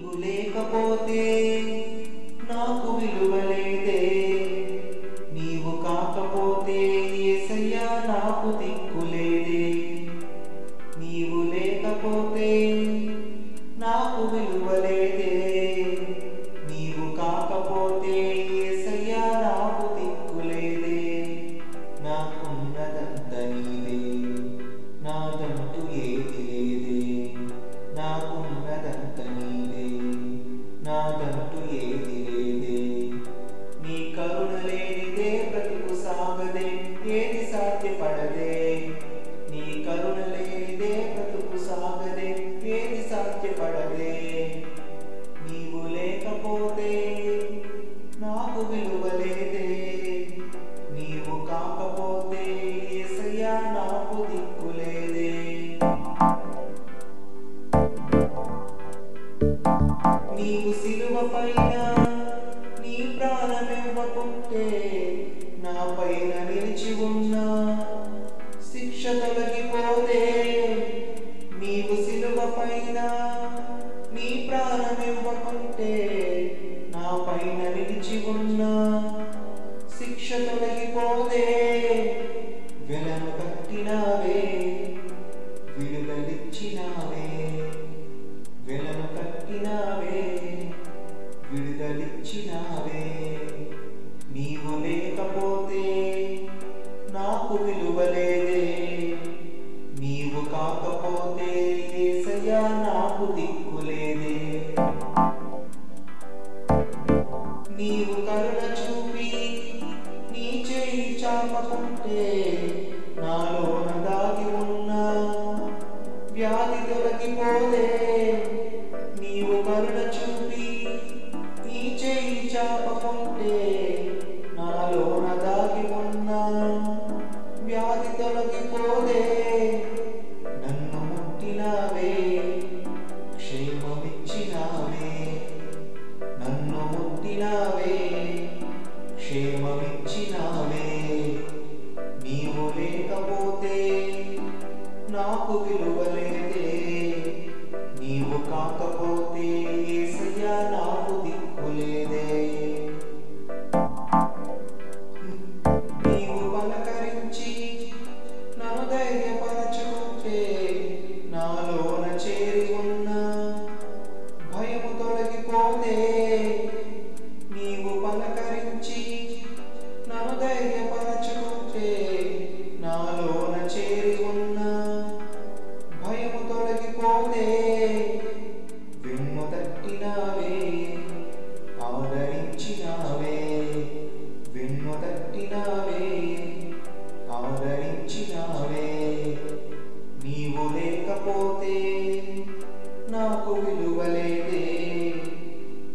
నీవు లేకపోతే నాకు విలువలేదు నాదంటూ ఏది లేదే? నీ కరుణ లేనిదే బ్రతుకు సాగదే ఏది సాధ్యపడదే? నీ కరుణ లేనిదే బ్రతుకు సాగదే ఏది సాధ్యపడదే? నీవు లేకపోతే నాకు విలువలేదే నీవు కాకపోతే ఎసయ్యా నాకు దిక్కులేదే నీవు శిక్ష తొలగిపోదే వెలను కట్టినావే విడుదలిచ్చినావే. వెలను కట్టినావే విడుదలిచ్చినావే. నీవు లేకపోతే నాకు విలువలేదే. నీవు కాకపోతే ఏసయ్యా నాకు దిక్కులేదే. నీవు నీవు కాకపోతే ఆదరించినావే. నీవు లేకపోతే నాకు విలువలేదే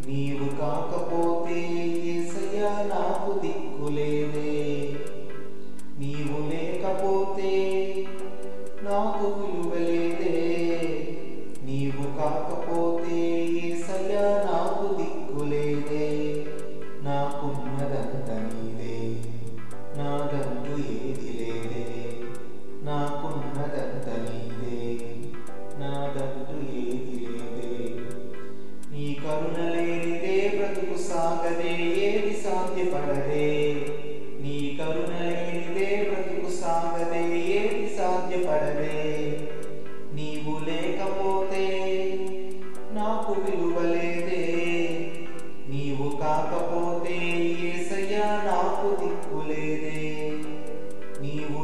నీవు కాకపోతే ఏసయ్యా నాకు దిక్కులేదే నీవు లేకపోతే నాకు విలువలేదే నీవు కాకపోతే ఏసయ్యా నాకు దిక్కులేదే నాకున్నదా సాధ్యపడదే నీ కరుణ లేనిదే బ్రతుకు సాగదే ఏది సాధ్యపడదే నీవు లేకపోతే నాకు విలువలేదే. నీవు కాకపోతే ఏసయ్యా నాకు దిక్కులేదే. నీవు